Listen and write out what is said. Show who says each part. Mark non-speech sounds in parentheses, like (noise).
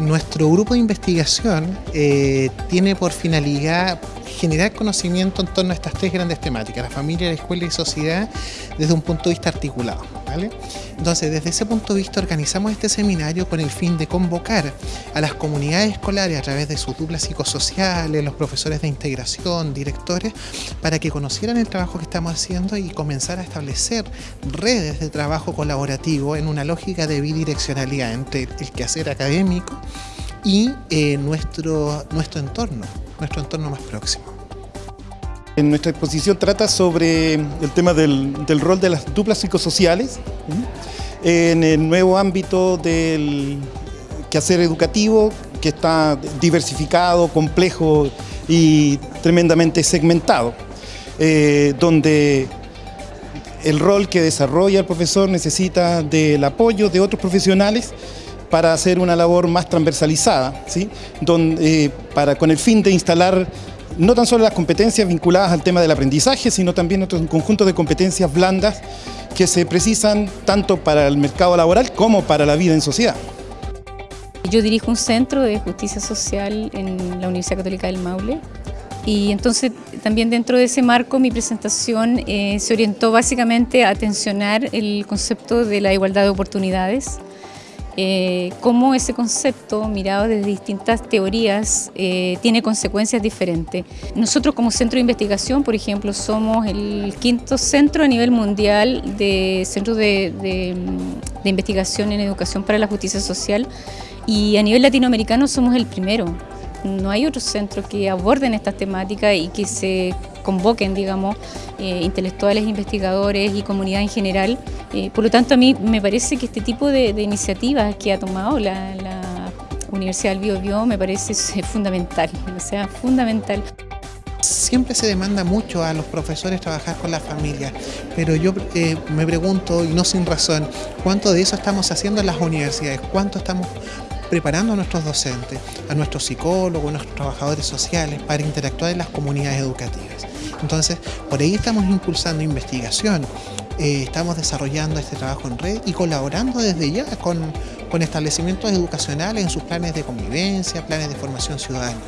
Speaker 1: Nuestro grupo de investigación eh, tiene por finalidad generar conocimiento en torno a estas tres grandes temáticas, la familia, la escuela y sociedad, desde un punto de vista articulado. ¿vale? Entonces, desde ese punto de vista organizamos este seminario con el fin de convocar a las comunidades escolares a través de sus duplas psicosociales, los profesores de integración, directores, para que conocieran el trabajo que estamos haciendo y comenzar a establecer redes de trabajo colaborativo en una lógica de bidireccionalidad entre el quehacer académico y eh, nuestro, nuestro entorno, nuestro entorno más próximo.
Speaker 2: En nuestra exposición trata sobre el tema del, rol de las duplas psicosociales en el nuevo ámbito del quehacer educativo que está diversificado, complejo y tremendamente segmentado, eh, donde el rol que desarrolla el profesor necesita del apoyo de otros profesionales para hacer una labor más transversalizada, ¿sí? Donde, eh, para, con el fin de instalar no tan solo las competencias vinculadas al tema del aprendizaje, sino también otro conjunto de competencias blandas que se precisan tanto para el mercado laboral como para la vida en sociedad.
Speaker 3: Yo dirijo un centro de justicia social en la Universidad Católica del Maule y entonces también dentro de ese marco mi presentación eh, se orientó básicamente a atencionar el concepto de la igualdad de oportunidades eh, cómo ese concepto, mirado desde distintas teorías, eh, tiene consecuencias diferentes. Nosotros como centro de investigación, por ejemplo, somos el quinto centro a nivel mundial de centros de, investigación en educación para la justicia social y a nivel latinoamericano somos el primero. No hay otros centros que aborden estas temáticas y que se convoquen, digamos, eh, intelectuales, investigadores y comunidad en general. Eh, por lo tanto, a mí me parece que este tipo de, iniciativas que ha tomado la, Universidad del Bio, me parece (laughs) fundamental, o sea, fundamental.
Speaker 1: Siempre se demanda mucho a los profesores trabajar con la familia, pero yo eh, me pregunto, y no sin razón, ¿cuánto de eso estamos haciendo en las universidades? ¿Cuánto estamos preparando a nuestros docentes, a nuestros psicólogos, a nuestros trabajadores sociales para interactuar en las comunidades educativas. Entonces, por ahí estamos impulsando investigación, eh, estamos desarrollando este trabajo en red y colaborando desde ya con, con establecimientos educacionales en sus planes de convivencia, planes de formación ciudadana.